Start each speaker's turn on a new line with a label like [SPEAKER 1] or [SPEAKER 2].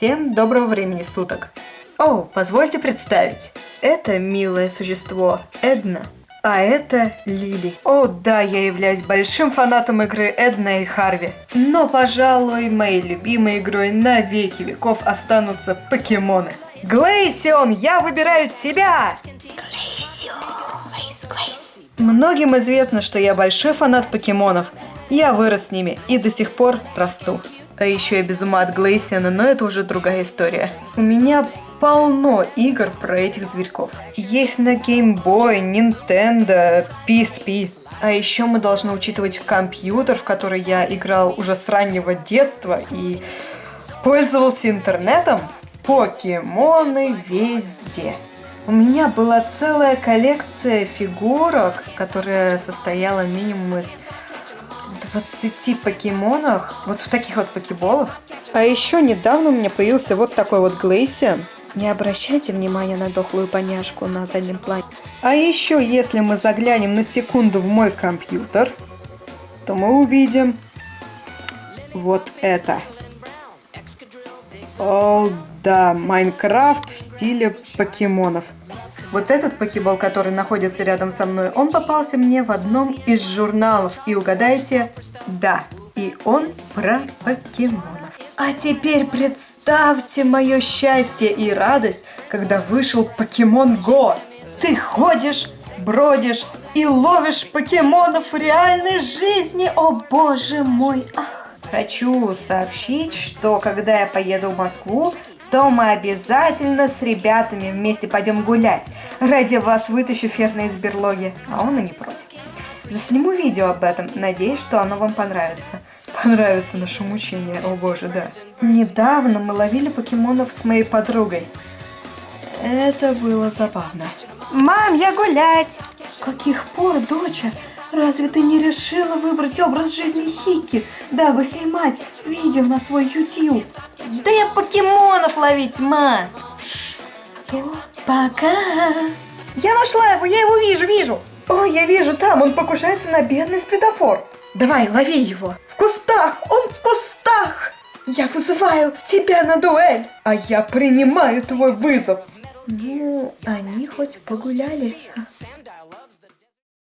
[SPEAKER 1] Всем доброго времени суток. О, позвольте представить. Это милое существо Эдна, а это Лили. О, да, я являюсь большим фанатом игры Эдна и Харви. Но, пожалуй, моей любимой игрой на веки веков останутся покемоны. Глейсион, я выбираю тебя!
[SPEAKER 2] Глейсион, Глейс, Глейс.
[SPEAKER 1] Многим известно, что я большой фанат покемонов. Я вырос с ними и до сих пор расту. А еще я без ума от Глейсиана, но это уже другая история. У меня полно игр про этих зверьков. Есть на Game Boy, Nintendo, PSP. А еще мы должны учитывать компьютер, в который я играл уже с раннего детства и пользовался интернетом. Покемоны везде. У меня была целая коллекция фигурок, которая состояла минимум из 20 покемонов, вот в таких вот покеболах. А еще недавно у меня появился вот такой вот Глейсиан. Не обращайте внимания на дохлую поняшку на заднем плане. А еще, если мы заглянем на секунду в мой компьютер, то мы увидим вот это. О, да, Майнкрафт в стиле покемонов. Вот этот покебол, который находится рядом со мной, он попался мне в одном из журналов. И угадайте, да, и он про покемонов. А теперь представьте мое счастье и радость, когда вышел Покемон Го. Ты ходишь, бродишь и ловишь покемонов в реальной жизни. О боже мой, ах. Хочу сообщить, что когда я поеду в Москву, то мы обязательно с ребятами вместе пойдем гулять. Ради вас вытащу Ферна из берлоги, а он и не против. Засниму видео об этом, надеюсь, что оно вам понравится. Понравится наше мучение, о боже, да. Недавно мы ловили покемонов с моей подругой. Это было забавно. Мам, я гулять! С каких пор, доча? Разве ты не решила выбрать образ жизни Хики, дабы снимать видео на свой YouTube? Да я покемонов ловить, ма! Что? Пока! Я нашла его, я его вижу, вижу! О, я вижу, там он покушается на бедный светофор. Давай, лови его. В кустах, он в кустах! Я вызываю тебя на дуэль, а я принимаю твой вызов. Ну, они хоть погуляли.